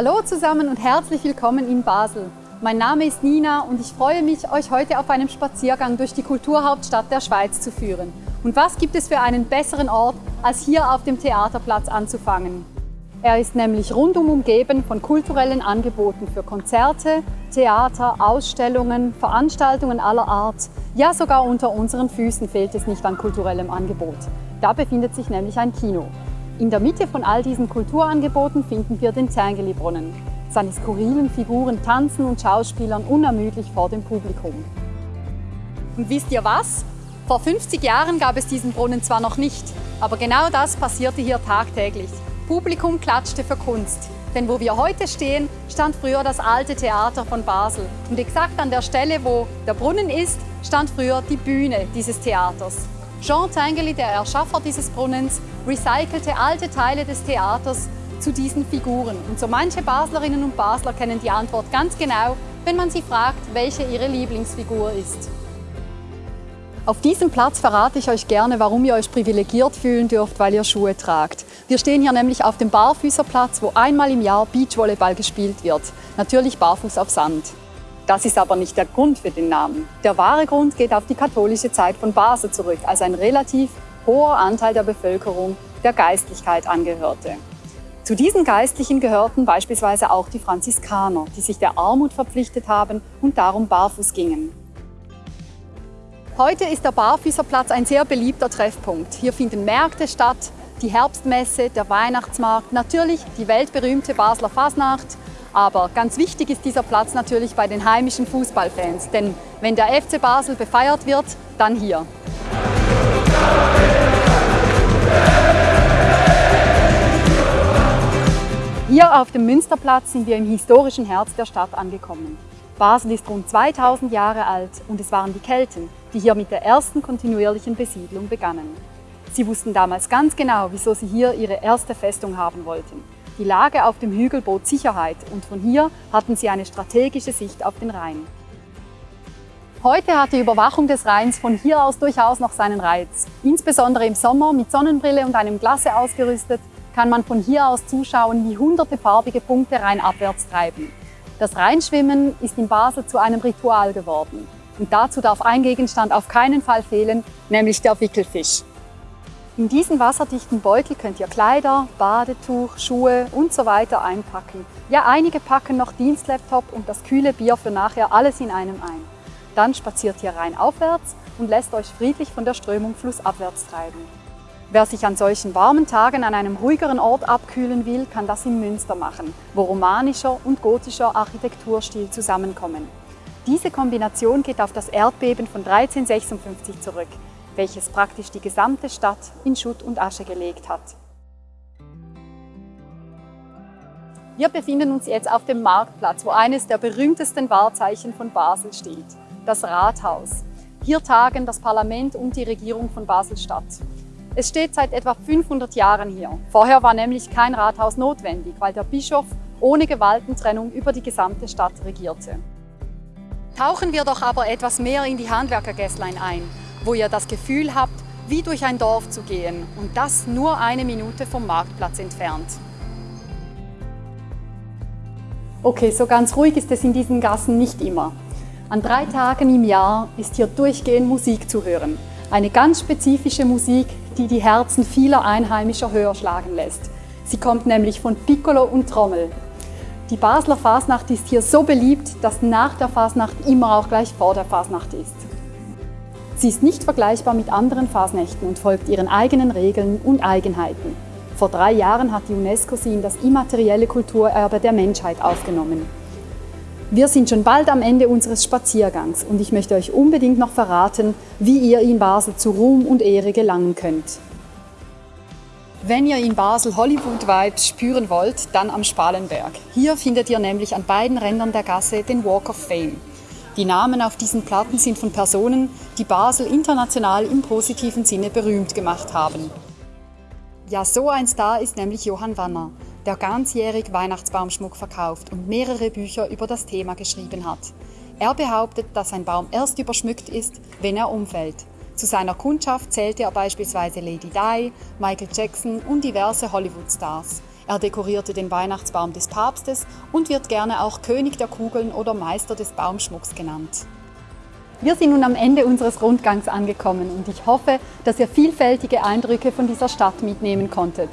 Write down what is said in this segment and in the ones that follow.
Hallo zusammen und herzlich willkommen in Basel. Mein Name ist Nina und ich freue mich, euch heute auf einem Spaziergang durch die Kulturhauptstadt der Schweiz zu führen. Und was gibt es für einen besseren Ort, als hier auf dem Theaterplatz anzufangen? Er ist nämlich rundum umgeben von kulturellen Angeboten für Konzerte, Theater, Ausstellungen, Veranstaltungen aller Art. Ja, sogar unter unseren Füßen fehlt es nicht an kulturellem Angebot. Da befindet sich nämlich ein Kino. In der Mitte von all diesen Kulturangeboten finden wir den Zerngeli-Brunnen. Seine skurrilen Figuren tanzen und schauspielern unermüdlich vor dem Publikum. Und wisst ihr was? Vor 50 Jahren gab es diesen Brunnen zwar noch nicht, aber genau das passierte hier tagtäglich. Publikum klatschte für Kunst. Denn wo wir heute stehen, stand früher das alte Theater von Basel. Und exakt an der Stelle, wo der Brunnen ist, stand früher die Bühne dieses Theaters. Jean Tengeli, der Erschaffer dieses Brunnens, recycelte alte Teile des Theaters zu diesen Figuren. Und so manche Baslerinnen und Basler kennen die Antwort ganz genau, wenn man sie fragt, welche ihre Lieblingsfigur ist. Auf diesem Platz verrate ich euch gerne, warum ihr euch privilegiert fühlen dürft, weil ihr Schuhe tragt. Wir stehen hier nämlich auf dem Barfüßerplatz, wo einmal im Jahr Beachvolleyball gespielt wird. Natürlich barfuß auf Sand. Das ist aber nicht der Grund für den Namen. Der wahre Grund geht auf die katholische Zeit von Basel zurück, als ein relativ hoher Anteil der Bevölkerung der Geistlichkeit angehörte. Zu diesen Geistlichen gehörten beispielsweise auch die Franziskaner, die sich der Armut verpflichtet haben und darum barfuß gingen. Heute ist der Barfüßerplatz ein sehr beliebter Treffpunkt. Hier finden Märkte statt, die Herbstmesse, der Weihnachtsmarkt, natürlich die weltberühmte Basler Fasnacht, aber ganz wichtig ist dieser Platz natürlich bei den heimischen Fußballfans, denn wenn der FC Basel befeiert wird, dann hier. Hier auf dem Münsterplatz sind wir im historischen Herz der Stadt angekommen. Basel ist rund 2000 Jahre alt und es waren die Kelten, die hier mit der ersten kontinuierlichen Besiedlung begannen. Sie wussten damals ganz genau, wieso sie hier ihre erste Festung haben wollten. Die Lage auf dem Hügel bot Sicherheit und von hier hatten sie eine strategische Sicht auf den Rhein. Heute hat die Überwachung des Rheins von hier aus durchaus noch seinen Reiz. Insbesondere im Sommer mit Sonnenbrille und einem Glasse ausgerüstet, kann man von hier aus zuschauen, wie hunderte farbige Punkte rheinabwärts treiben. Das Rheinschwimmen ist in Basel zu einem Ritual geworden. Und dazu darf ein Gegenstand auf keinen Fall fehlen, nämlich der Wickelfisch. In diesen wasserdichten Beutel könnt ihr Kleider, Badetuch, Schuhe und so weiter einpacken. Ja, einige packen noch Dienstlaptop und das kühle Bier für nachher alles in einem ein. Dann spaziert ihr rein aufwärts und lässt euch friedlich von der Strömung flussabwärts treiben. Wer sich an solchen warmen Tagen an einem ruhigeren Ort abkühlen will, kann das in Münster machen, wo romanischer und gotischer Architekturstil zusammenkommen. Diese Kombination geht auf das Erdbeben von 1356 zurück, welches praktisch die gesamte Stadt in Schutt und Asche gelegt hat. Wir befinden uns jetzt auf dem Marktplatz, wo eines der berühmtesten Wahrzeichen von Basel steht, das Rathaus. Hier tagen das Parlament und die Regierung von Basel-Stadt. Es steht seit etwa 500 Jahren hier. Vorher war nämlich kein Rathaus notwendig, weil der Bischof ohne Gewaltentrennung über die gesamte Stadt regierte. Tauchen wir doch aber etwas mehr in die Handwerkergässlein ein, wo ihr das Gefühl habt, wie durch ein Dorf zu gehen und das nur eine Minute vom Marktplatz entfernt. Okay, so ganz ruhig ist es in diesen Gassen nicht immer. An drei Tagen im Jahr ist hier durchgehend Musik zu hören. Eine ganz spezifische Musik, die die Herzen vieler Einheimischer höher schlagen lässt. Sie kommt nämlich von Piccolo und Trommel. Die Basler Fasnacht ist hier so beliebt, dass nach der Fasnacht immer auch gleich vor der Fasnacht ist. Sie ist nicht vergleichbar mit anderen Fasnächten und folgt ihren eigenen Regeln und Eigenheiten. Vor drei Jahren hat die UNESCO sie in das immaterielle Kulturerbe der Menschheit aufgenommen. Wir sind schon bald am Ende unseres Spaziergangs und ich möchte euch unbedingt noch verraten, wie ihr in Basel zu Ruhm und Ehre gelangen könnt. Wenn ihr in Basel Hollywood-Vibes spüren wollt, dann am Spalenberg. Hier findet ihr nämlich an beiden Rändern der Gasse den Walk of Fame. Die Namen auf diesen Platten sind von Personen, die Basel international im positiven Sinne berühmt gemacht haben. Ja, so ein Star ist nämlich Johann Wanner, der ganzjährig Weihnachtsbaumschmuck verkauft und mehrere Bücher über das Thema geschrieben hat. Er behauptet, dass ein Baum erst überschmückt ist, wenn er umfällt. Zu seiner Kundschaft zählte er beispielsweise Lady Di, Michael Jackson und diverse Hollywood-Stars. Er dekorierte den Weihnachtsbaum des Papstes und wird gerne auch König der Kugeln oder Meister des Baumschmucks genannt. Wir sind nun am Ende unseres Rundgangs angekommen und ich hoffe, dass ihr vielfältige Eindrücke von dieser Stadt mitnehmen konntet.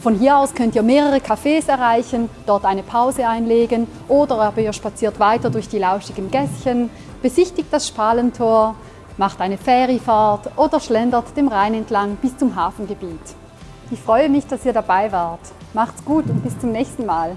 Von hier aus könnt ihr mehrere Cafés erreichen, dort eine Pause einlegen oder aber ihr spaziert weiter durch die lauschigen Gässchen, besichtigt das Spalentor, macht eine Feriefahrt oder schlendert dem Rhein entlang bis zum Hafengebiet. Ich freue mich, dass ihr dabei wart. Macht's gut und bis zum nächsten Mal.